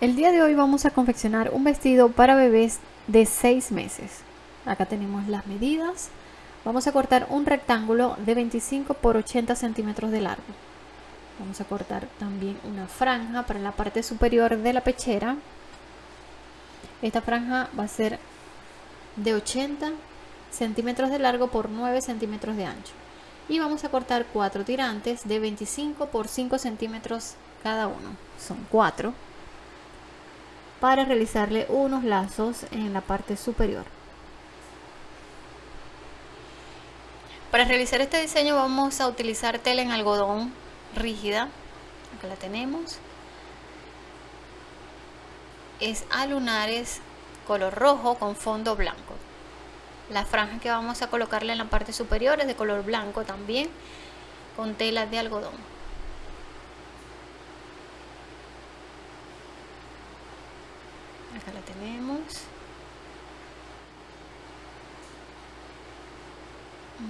El día de hoy vamos a confeccionar un vestido para bebés de 6 meses. Acá tenemos las medidas. Vamos a cortar un rectángulo de 25 por 80 centímetros de largo. Vamos a cortar también una franja para la parte superior de la pechera. Esta franja va a ser de 80 centímetros de largo por 9 centímetros de ancho. Y vamos a cortar cuatro tirantes de 25 por 5 centímetros cada uno. Son cuatro para realizarle unos lazos en la parte superior. Para realizar este diseño vamos a utilizar tela en algodón rígida, acá la tenemos. Es a lunares color rojo con fondo blanco. La franja que vamos a colocarle en la parte superior es de color blanco también, con tela de algodón. La tenemos.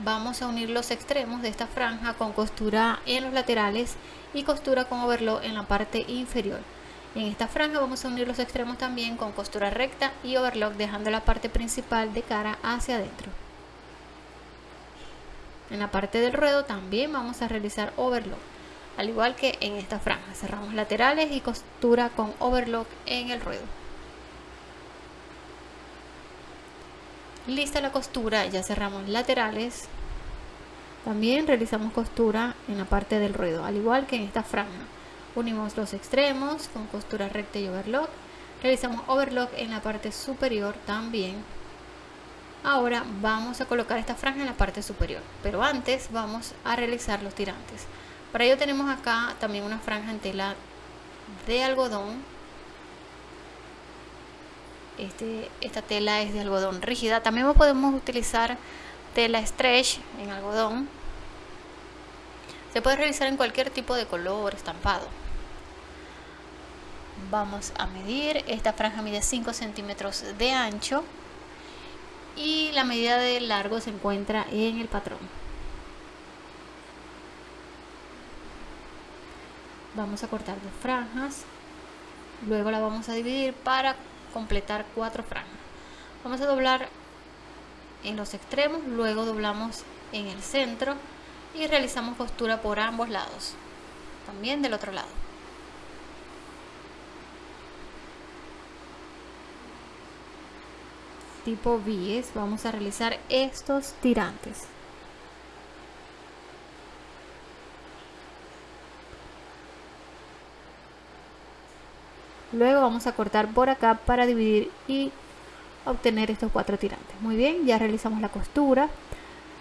Vamos a unir los extremos de esta franja con costura en los laterales y costura con overlock en la parte inferior. En esta franja vamos a unir los extremos también con costura recta y overlock dejando la parte principal de cara hacia adentro. En la parte del ruedo también vamos a realizar overlock al igual que en esta franja. Cerramos laterales y costura con overlock en el ruedo lista la costura ya cerramos laterales. También realizamos costura en la parte del ruedo al igual que en esta franja. Unimos los extremos con costura recta y overlock. Realizamos overlock en la parte superior también. Ahora vamos a colocar esta franja en la parte superior pero antes vamos a realizar los tirantes. Para ello tenemos acá también una franja en tela de algodón este, esta tela es de algodón rígida. También podemos utilizar tela stretch en algodón. Se puede realizar en cualquier tipo de color estampado. Vamos a medir. Esta franja mide 5 centímetros de ancho. Y la medida de largo se encuentra en el patrón. Vamos a cortar dos franjas. Luego la vamos a dividir para completar cuatro franjas vamos a doblar en los extremos luego doblamos en el centro y realizamos costura por ambos lados también del otro lado. Tipo bies vamos a realizar estos tirantes luego vamos a cortar por acá para dividir y obtener estos cuatro tirantes. Muy bien ya realizamos la costura.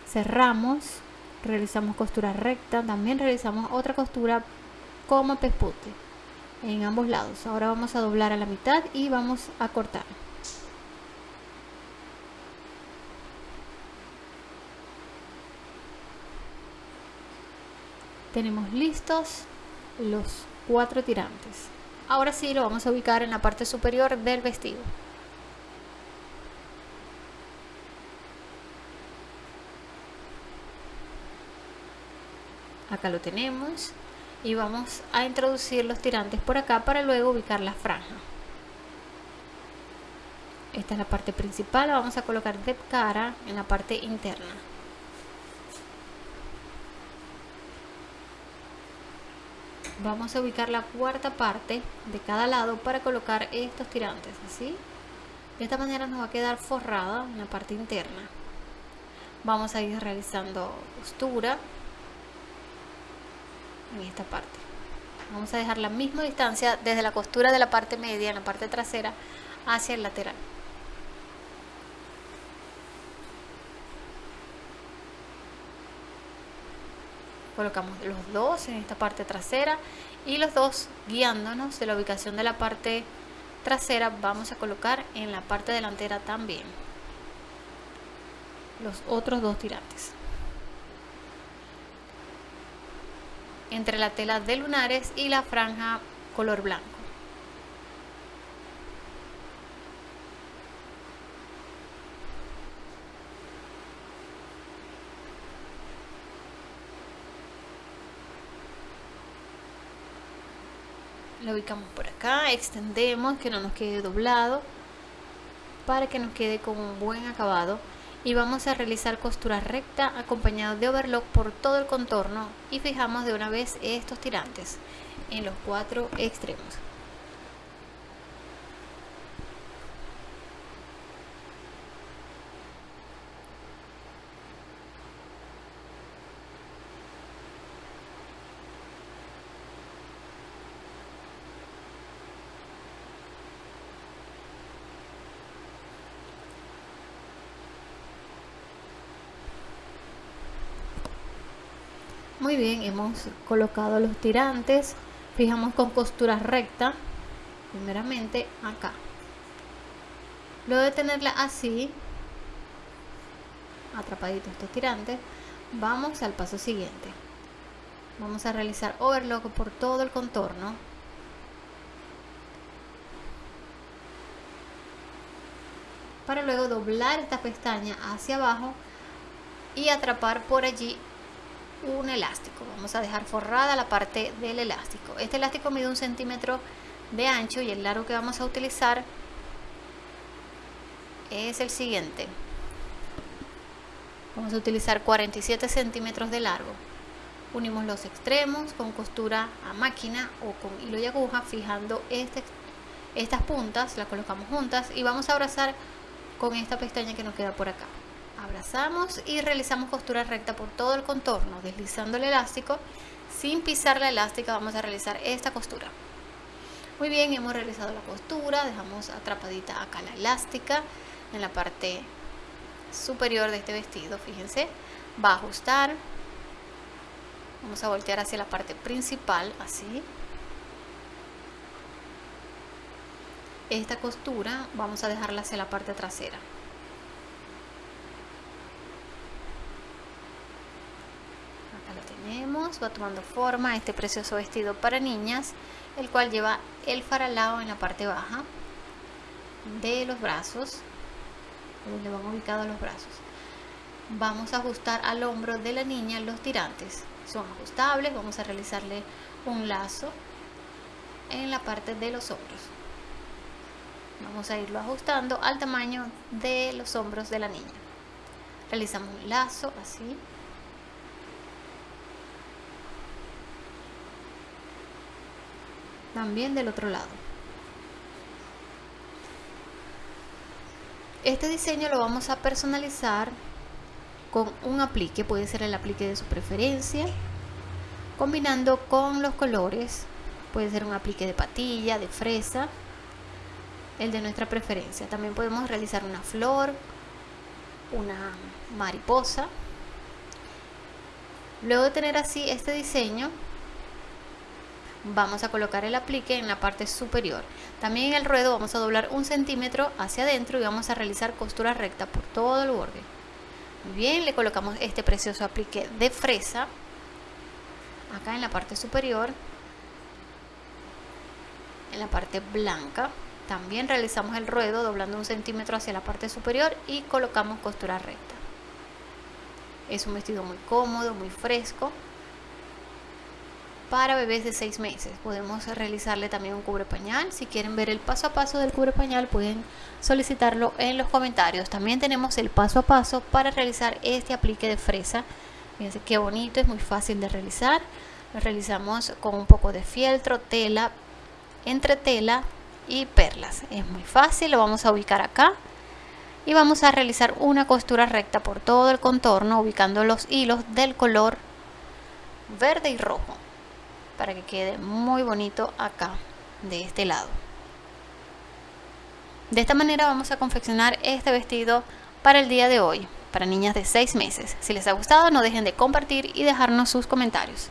Cerramos realizamos costura recta. También realizamos otra costura como pespute en ambos lados. Ahora vamos a doblar a la mitad y vamos a cortar. Tenemos listos los cuatro tirantes Ahora sí lo vamos a ubicar en la parte superior del vestido. Acá lo tenemos y vamos a introducir los tirantes por acá para luego ubicar la franja. Esta es la parte principal, la vamos a colocar de cara en la parte interna. Vamos a ubicar la cuarta parte de cada lado para colocar estos tirantes así de esta manera nos va a quedar forrada en la parte interna. Vamos a ir realizando costura en esta parte. Vamos a dejar la misma distancia desde la costura de la parte media en la parte trasera hacia el lateral colocamos los dos en esta parte trasera y los dos guiándonos de la ubicación de la parte trasera vamos a colocar en la parte delantera también. Los otros dos tirantes. Entre la tela de lunares y la franja color blanco lo ubicamos por acá extendemos que no nos quede doblado para que nos quede con un buen acabado. Y vamos a realizar costura recta acompañado de overlock por todo el contorno y fijamos de una vez estos tirantes en los cuatro extremos Muy bien, hemos colocado los tirantes, fijamos con costura recta, primeramente acá. Luego de tenerla así, atrapaditos estos tirantes, vamos al paso siguiente. Vamos a realizar overlock por todo el contorno. Para luego doblar esta pestaña hacia abajo y atrapar por allí un elástico. Vamos a dejar forrada la parte del elástico. Este elástico mide un centímetro de ancho y el largo que vamos a utilizar es el siguiente. Vamos a utilizar 47 centímetros de largo. Unimos los extremos con costura a máquina o con hilo y aguja fijando este, estas puntas las colocamos juntas y vamos a abrazar con esta pestaña que nos queda por acá abrazamos y realizamos costura recta por todo el contorno deslizando el elástico. Sin pisar la elástica vamos a realizar esta costura. Muy bien hemos realizado la costura dejamos atrapadita acá la elástica en la parte superior de este vestido fíjense. Va a ajustar. Vamos a voltear hacia la parte principal así. Esta costura vamos a dejarla hacia la parte trasera va tomando forma este precioso vestido para niñas, el cual lleva el faralao en la parte baja de los brazos, donde van ubicados los brazos. Vamos a ajustar al hombro de la niña los tirantes, son ajustables, vamos a realizarle un lazo en la parte de los hombros. Vamos a irlo ajustando al tamaño de los hombros de la niña. Realizamos un lazo así también del otro lado. Este diseño lo vamos a personalizar con un aplique puede ser el aplique de su preferencia combinando con los colores puede ser un aplique de patilla de fresa el de nuestra preferencia. También podemos realizar una flor una mariposa. Luego de tener así este diseño vamos a colocar el aplique en la parte superior. También en el ruedo vamos a doblar un centímetro hacia adentro y vamos a realizar costura recta por todo el borde. Muy bien le colocamos este precioso aplique de fresa acá en la parte superior. En la parte blanca también realizamos el ruedo doblando un centímetro hacia la parte superior y colocamos costura recta. Es un vestido muy cómodo muy fresco para bebés de 6 meses. Podemos realizarle también un cubre pañal. Si quieren ver el paso a paso del cubre pañal pueden solicitarlo en los comentarios. También tenemos el paso a paso para realizar este aplique de fresa. Fíjense qué bonito, es muy fácil de realizar. Lo realizamos con un poco de fieltro, tela, entre tela y perlas. Es muy fácil, lo vamos a ubicar acá. Y vamos a realizar una costura recta por todo el contorno ubicando los hilos del color verde y rojo para que quede muy bonito acá de este lado. De esta manera vamos a confeccionar este vestido para el día de hoy para niñas de 6 meses. Si les ha gustado no dejen de compartir y dejarnos sus comentarios